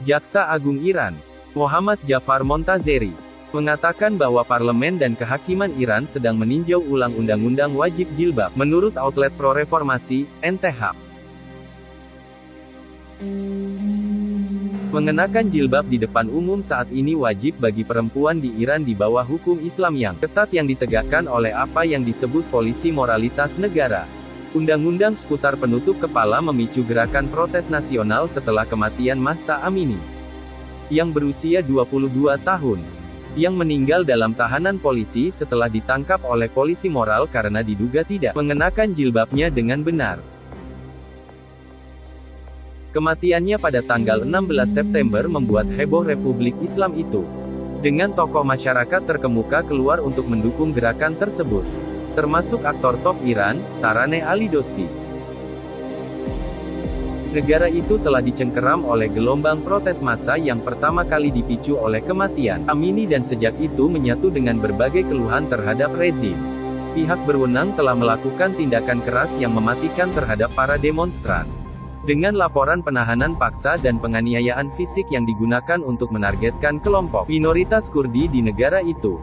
Jaksa Agung Iran, Muhammad Jafar Montazeri, mengatakan bahwa parlemen dan kehakiman Iran sedang meninjau ulang undang-undang wajib jilbab, menurut outlet pro-reformasi, NTH. Mengenakan jilbab di depan umum saat ini wajib bagi perempuan di Iran di bawah hukum Islam yang ketat yang ditegakkan oleh apa yang disebut polisi moralitas negara. Undang-undang seputar penutup kepala memicu gerakan protes nasional setelah kematian Mahsa Amini, yang berusia 22 tahun, yang meninggal dalam tahanan polisi setelah ditangkap oleh polisi moral karena diduga tidak mengenakan jilbabnya dengan benar. Kematiannya pada tanggal 16 September membuat heboh Republik Islam itu. Dengan tokoh masyarakat terkemuka keluar untuk mendukung gerakan tersebut. Termasuk aktor top Iran, Taraneh Ali Dosti. Negara itu telah dicengkeram oleh gelombang protes massa yang pertama kali dipicu oleh kematian Amini dan sejak itu menyatu dengan berbagai keluhan terhadap rezim. Pihak berwenang telah melakukan tindakan keras yang mematikan terhadap para demonstran. Dengan laporan penahanan paksa dan penganiayaan fisik yang digunakan untuk menargetkan kelompok minoritas Kurdi di negara itu.